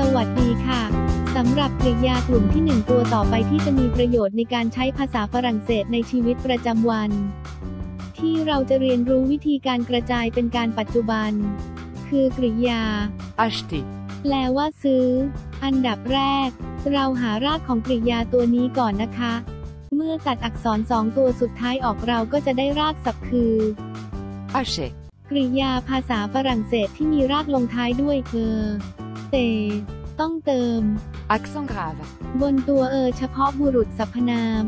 สวัสดีค่ะ สำหรับกริยากลุ่มที่ 1 ตัวต่อไปที่จะมีประโยชน์ในการใช้ภาษาฝรั่งเศสในชีวิตประจำวัน ที่เราจะเรียนรู้วิธีการกระจายเป็นการปัจจุบัน คือกริยา acheter, แปลว่าซื้อ อันดับแรก เราหารากของกริยาตัวนี้ก่อนนะคะ เมื่อตัดอักษรสองตัวสุดท้ายออกเราก็จะได้รากศัพท์คือ achète, กริยาภาษาฝรั่งเศสที่มีรากลงท้ายด้วยเออ เต ต้องเติม accent grave, บนตัวเออเฉพาะบุรุษสรรพนาม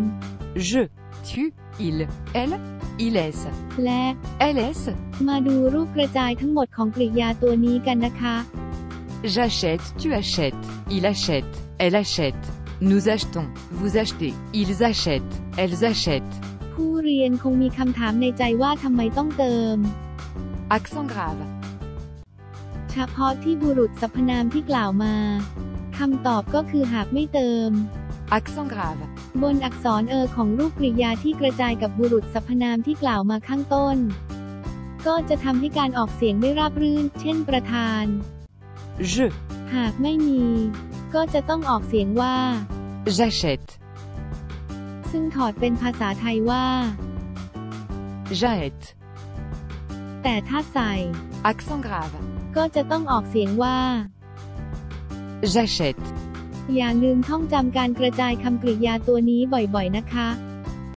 je, tu, il, elle, ils, และ elles, มาดูรูปกระจายทั้งหมดของกริยาตัวนี้กันนะคะ j'achète, tu achètes, il achète, elle achète, nous achetons, vous achetez, ils achètent, elles achètent, ผู้เรียนคงมีคำถามในใจว่าทำไมต้องเติม accent grave, เฉพาะที่บุรุษสรรพนามที่กล่าวมาคำตอบก็คือหากไม่เติม accent grave, บนอักษรเออของรูปกริยาที่กระจายกับบุรุษสรรพนามที่กล่าวมาข้างต้น ก็จะทำให้การออกเสียงไม่ราบรื่น เช่นประธาน je, หากไม่มี ก็จะต้องออกเสียงว่า j'achète, ซึ่งถอดเป็นภาษาไทยว่า j'achète, แต่ถ้าใส่ accent grave, ก็จะต้องออกเสียงว่า j'achète, อย่าลืมท่องจำการกระจายคำกริยาตัวนี้บ่อยๆนะคะ